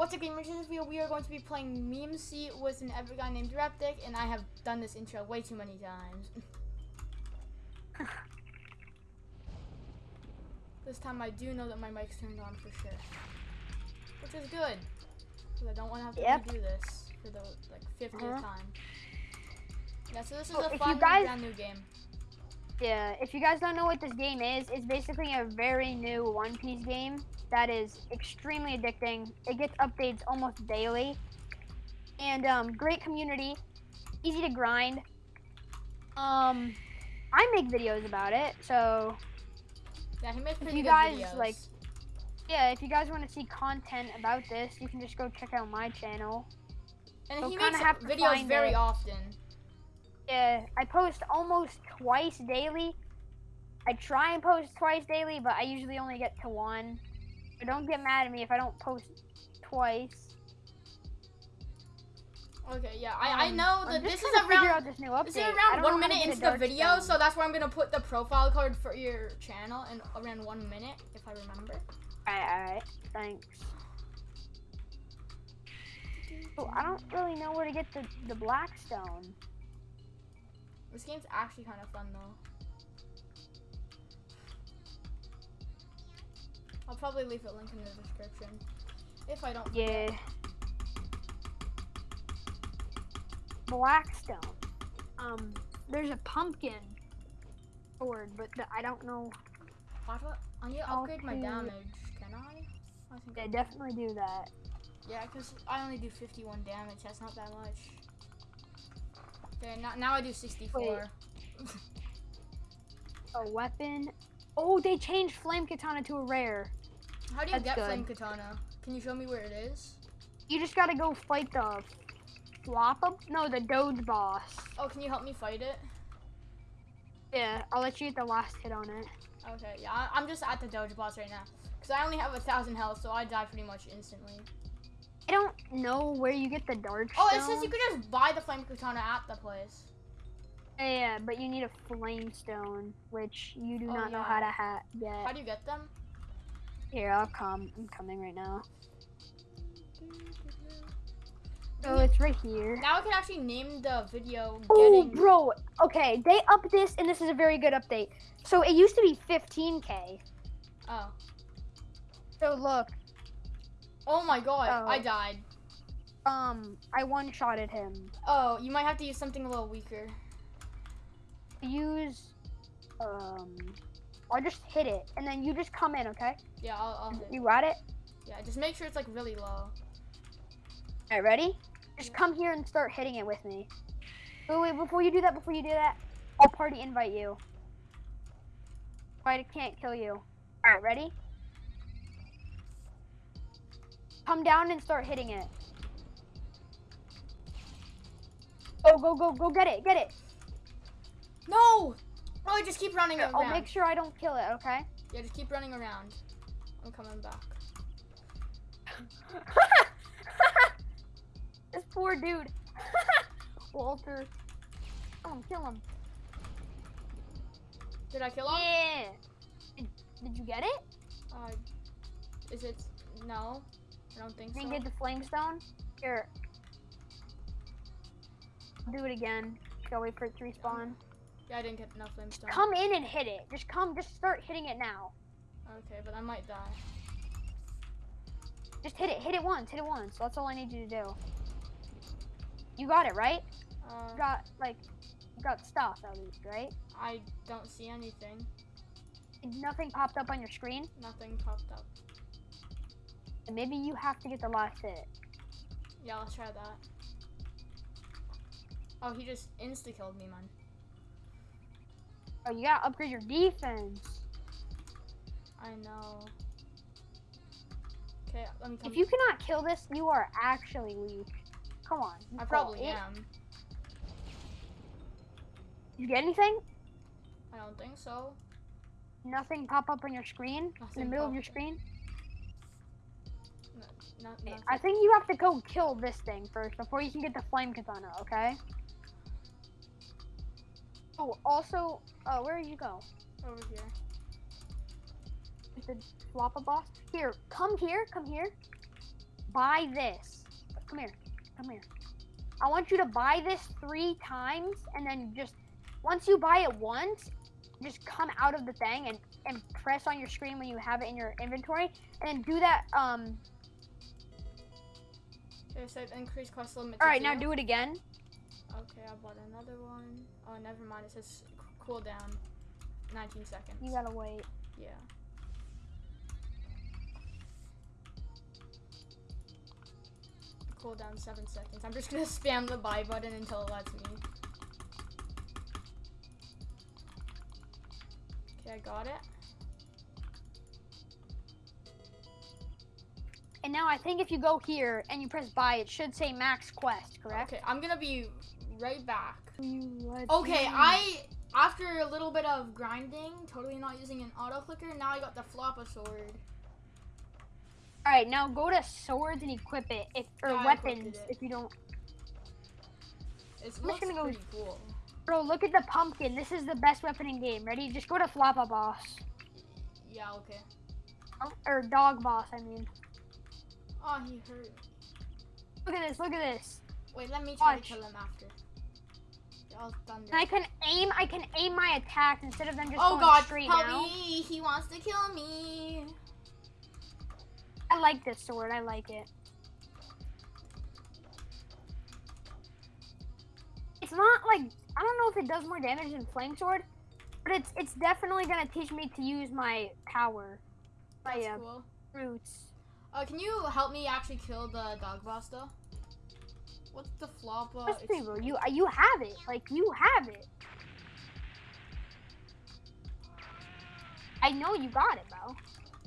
What's up, gamers? In this video, we are going to be playing Meme Sea with an epic guy named Reptic, and I have done this intro way too many times. this time, I do know that my mic's turned on for sure, which is good, because I don't want to have to Yep. redo this for the like 50th Uh-huh. time. Yeah, so this is So a fun guys- brand new game. Yeah, if you guys don't know what this game is, it's basically a very new One Piece game that is extremely addicting. It gets updates almost daily. And um, great community, easy to grind. Um, I make videos about it, so Yeah, he makes if you guys, videos. like- yeah, if you guys want to see content about this, you can just go check out my channel. and you'll he makes have videos very it. often. Yeah, I post almost twice daily. I try and post twice daily, but I usually only get to one. So don't get mad at me if I don't post twice. Okay, yeah, I, I Um, know that this is trying to figure around this. This is around one minute into the video, so that's where I'm gonna put the profile card for your channel in around one minute, if I remember. Alright, alright. Thanks. Oh, I don't really know where to get the, the black stone. This game's actually kind of fun though. I'll probably leave a link in the description if I don't. forget. Yeah. Blackstone. Um, there's a pumpkin sword, but the, I don't know. Do I, I need to upgrade my damage. Can I? I think. Yeah, I, definitely do that. yeah, because I only do 51 damage. That's not that much. Okay, now, now I do 64. A weapon. Oh, they changed flame katana to a rare. How do you That's get good. flame katana? Can you show me where it is? You just gotta go fight the Floppa. No, the Doge boss. Oh, can you help me fight it? Yeah, I'll let you get the last hit on it. Okay, yeah, I'm just at the Doge boss right now. Because I only have a thousand health, so I die pretty much instantly. I don't know where you get the dark Oh, it says you can just buy the flame katana at the place. Yeah, yeah, but you need a flame stone, which you do Oh, not know how to ha- How do you get them? Here, I'll come. I'm coming right now. Oh, so it's right here. Now I can actually name the video Oh, getting. bro. Okay, they upped this, and this is a very good update. So it used to be 15k. Oh. So look, Oh my god, Oh. I died. um, I one-shotted him. Oh, you might have to use something a little weaker. Use, um, I'll just hit it, and then you just come in, okay? Yeah, I'll, I'll hit. You got it? Yeah, just make sure it's like really low. All right, ready? Just come here and start hitting it with me. Wait, wait, before you do that, before you do that, I'll party invite you. I can't kill you. All right, ready? Come down and start hitting it. Go, go, go, go, get it, get it. No! Oh, just keep running around. I'll make sure I don't kill it, okay? Yeah, just keep running around. I'm coming back. this poor dude. Walter. Kill him, kill him. Did I kill him? Yeah. Did, did you get it? Uh, is it? No, I don't think Can so. Can you get the flame stone? Here. Do it again. Gotta wait for it to respawn. Yeah, I didn't get enough flame Come in and hit it. Just come, just start hitting it now. Okay, but I might die. Just hit it, hit it once, hit it once. That's all I need you to do. You got it, right? Uh, got, like, got stuff at least, right? I don't see anything. Nothing popped up on your screen. Nothing popped up. Maybe you have to get the last hit. Yeah, let's try that. Oh, he just insta killed me, man. Oh, you gotta upgrade your defense. I know. Okay, let me. If you cannot kill this, you are actually weak. Come on. I probably It- am. You get anything? I don't think so. Nothing pop up on your screen? Nothing in the middle of your screen? No, not, I think you have to go kill this thing first before you can get the flame katana, okay? Oh, also, uh, where did you go? Over here. Is the Floppa boss? Here, come here, come here. buy this. Come here. Come here. I want you to buy this three times and then just once you buy it once, just come out of the thing and, and press on your screen when you have it in your inventory and then do that um It said increase quest limit. all right now do it again Okay, I bought another one. Oh, never mind. It says c- cooldown 19 seconds. you gotta wait Yeah. Cool down 7 seconds. I'm just gonna spam the buy button until it lets me. Okay, I got it. And now i think if you go here and you press buy it should say max quest correct Okay, I'm gonna be right back. Okay, I after a little bit of grinding, totally not using an auto clicker, now I got the floppa sword. all right now go to swords and equip it if or Yeah, weapons if you don't It I'm just gonna go- pretty cool. bro look at the pumpkin this is the best weapon in game ready just go to floppa boss Yeah, okay. Oh, or dog boss i mean Oh, he hurt. look at this look at this Wait, let me try Watch. to kill him after. Thunder. And I can aim. I can aim my attacks instead of them just oh going god, straight help down. me! He wants to kill me. I like this sword. I like it. It's not like I don't know if it does more damage than flame sword, but it's it's definitely gonna teach me to use my power, my That's uh, cool. roots. Uh, can you help me actually kill the dog boss though? What's the floppa? Trust It's- me, bro. You you have it. Like you have it. I know you got it, bro.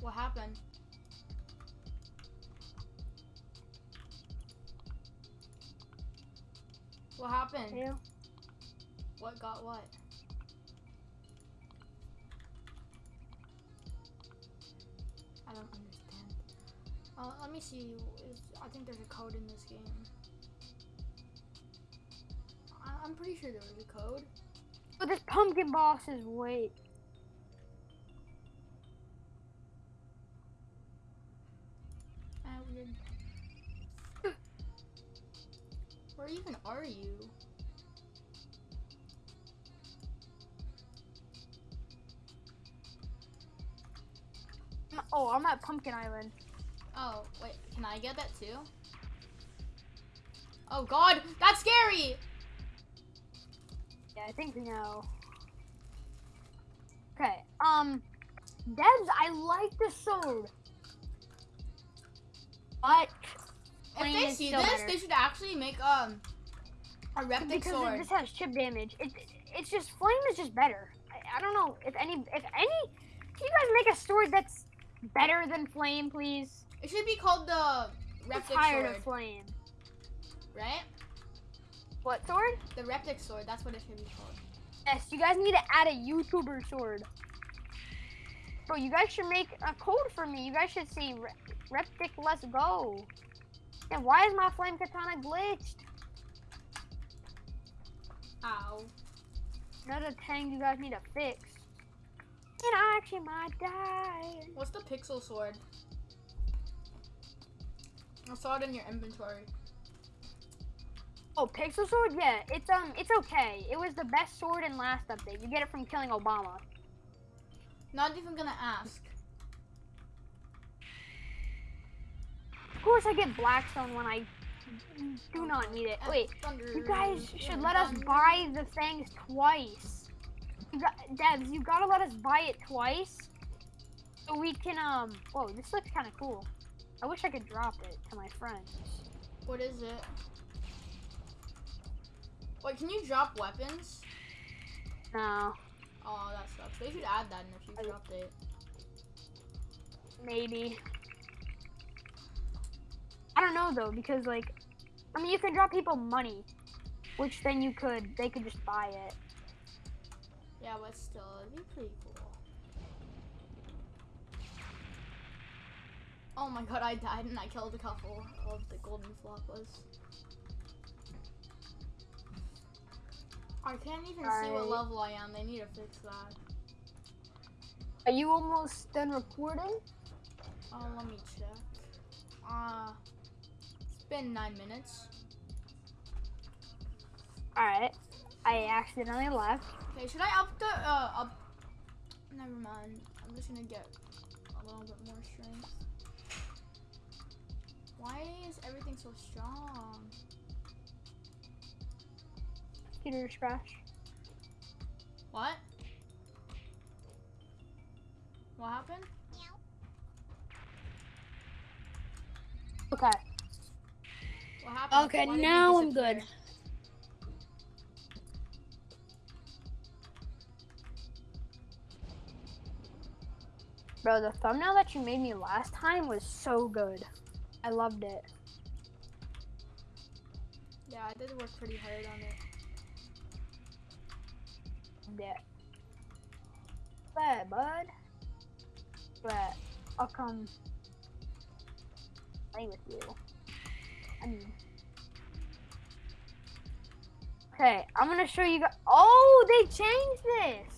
What happened? What happened? You. What got what? I don't understand. Uh, let me see. Is, I think there's a code in this game. I, I'm pretty sure there was a code. But this pumpkin boss is wait. Ah, weird. Where even are you? Oh, I'm at Pumpkin Island. Oh, wait, can I get that too? Oh god, that's scary! Yeah, I think we know. Okay. Um, Debs, I like the sword. But If they see this, better. they should actually make um a reptic because it- sword. this has chip damage, it, it's just flame is just better. I, I don't know if any if any. Can you guys make a sword that's better than flame, please? It should be called the reptic tired sword, of flame. right? What sword? The reptic sword, that's what it should be called. Yes, you guys need to add a YouTuber sword. Bro, you guys should make a code for me. You guys should say Re- Reptic Let's Go. And why is my flame katana glitched? Ow. Another thing you guys need to fix. And I actually might die. What's the pixel sword? I saw it in your inventory. Oh, Pixel Sword? Yeah, it's um, it's okay. It was the best sword in last update. You get it from killing Obama. Not even gonna ask. Of course, I get Blackstone when I do not need it. Wait, You guys should let us buy the things twice. You got, Debs, you gotta let us buy it twice. So we can, um, whoa, this looks kind of cool. I wish I could drop it to my friends. What is it? Wait, can you drop weapons? No, Oh, that sucks. They should add that in the future update. maybe. I don't know though, because like, I mean, you can drop people money, which then you could, they could just buy it. Yeah, but still, it'd be pretty cool. Oh my god, I died and I killed a couple of the golden floppas. I can't even see what level I am. They need to fix that. Are you almost done recording? Oh, let me check. Uh, it's been nine minutes. Alright. I accidentally left. Okay, should I up the uh up? Never mind. I'm just gonna get a little bit more strength. Why is everything so strong? Peter Scratch. What? What happened? Okay. What happened? Okay, Why now I'm good. Bro, the thumbnail that you made me last time was so good. I loved it. Yeah, I did work pretty hard on it. Yeah. But, bud. But, I'll come play with you. I mean. Okay, I'm gonna show you guys. Oh, they changed this.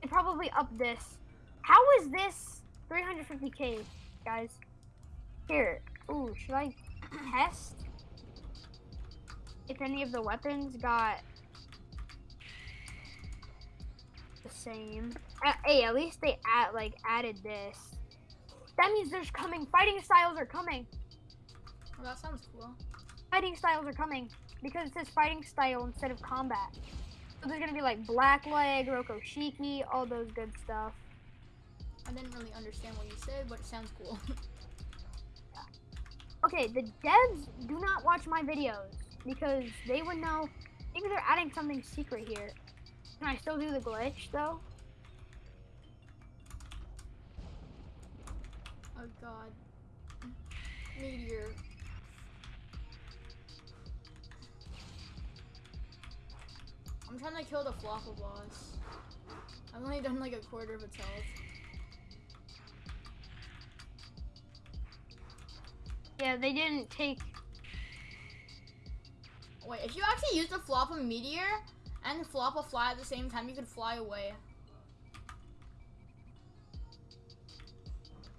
They probably upped this. How is this 350k, guys? Here. Ooh, should I test if any of the weapons got the same? Uh, hey, at least they add like added this. That means there's coming. Fighting styles are coming. Well, that sounds cool. Fighting styles are coming because it says fighting style instead of combat. So there's gonna be like black leg, Rokushiki, all those good stuff. I didn't really understand what you said, but it sounds cool. Okay, the devs do not watch my videos because they would know. Maybe they're adding something secret here. Can I still do the glitch though? oh god. Meteor. I'm trying to kill the Floppa boss. I've only done like a quarter of its health. Yeah, they didn't take. Wait, if you actually use the Floppa Meteor and Floppa Fly at the same time, you could fly away.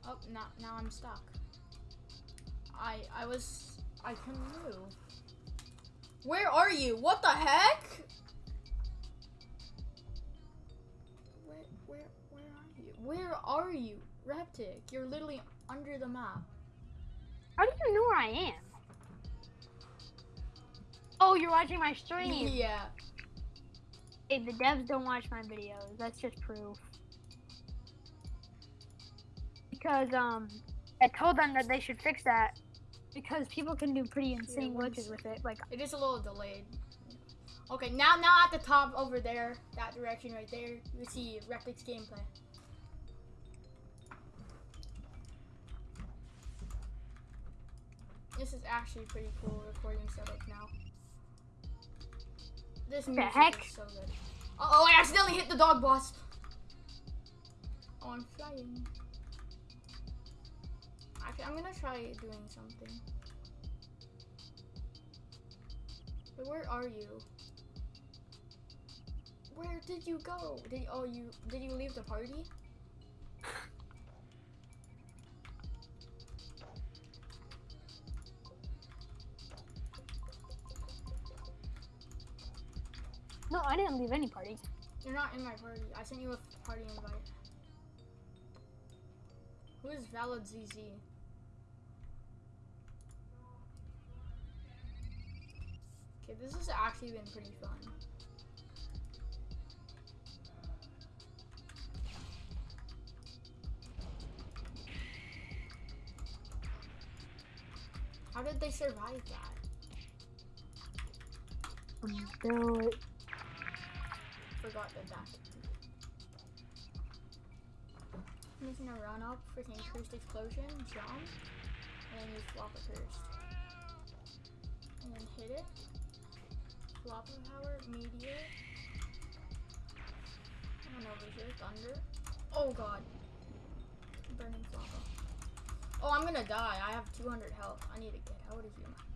Oh, now, now I'm stuck. I I was I couldn't move. Where are you? What the heck? Where where where are you? Where are you? Reptic, you're literally under the map. How do you know where I am? Oh, you're watching my stream. yeah. Hey, the devs don't watch my videos. That's just proof. Because um, I told them that they should fix that because people can do pretty insane once- glitches with it. Like It is a little delayed. Okay, now now at the top over there, that direction right there, you see Reptic's gameplay. This is actually pretty cool recording setup now. This the music heck? is so good. Uh oh, I accidentally hit the dog boss. Oh, I'm flying. Actually, I'm gonna try doing something. But where are you? Where did you go? Did oh you did you leave the party? No, I didn't leave any party. You're not in my party. I sent you a party invite. Who is Valid ZZ? Okay, this has actually been pretty fun. How did they survive that? Do it. Forgot the that. I'm just gonna run up, for freaking cursed explosion, jump, and then use floppa curse. And then hit it. Flop power, meteor. And over here, thunder. Oh god. Burning floppa. Oh, I'm gonna die. I have 200 health. I need to get out of here.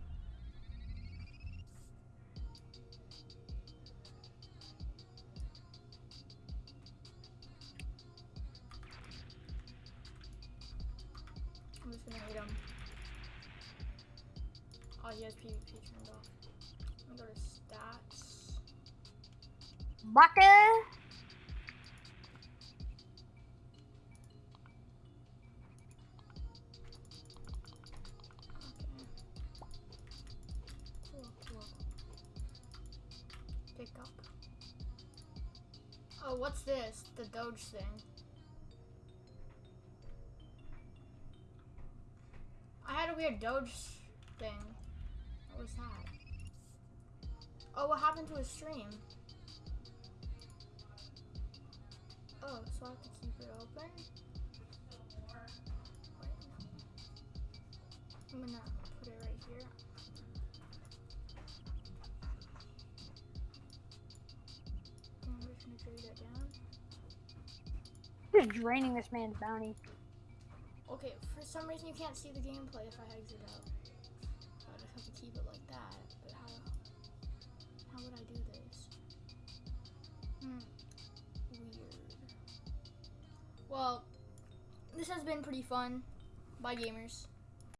Cool. Pick up. Oh, what's this? The Doge thing. I had a weird Doge thing. What was that? Oh, what happened to his stream? I'm gonna put it right here. And I'm just gonna drag that down. Just draining this man's bounty. Okay, for some reason you can't see the gameplay if I exit out. So I just have to keep it like that. But how how would I do this? Hmm. Weird. Well, this has been pretty fun. Bye gamers.